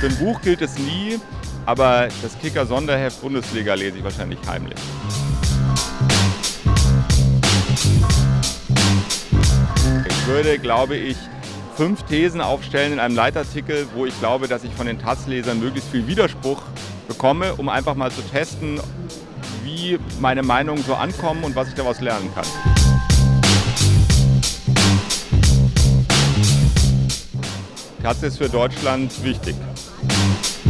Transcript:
Für ein Buch gilt es nie, aber das Kicker-Sonderheft Bundesliga lese ich wahrscheinlich heimlich. Ich würde, glaube ich, fünf Thesen aufstellen in einem Leitartikel, wo ich glaube, dass ich von den Taz-Lesern möglichst viel Widerspruch bekomme, um einfach mal zu testen, wie meine Meinungen so ankommen und was ich daraus lernen kann. Taz ist für Deutschland wichtig. Thank you.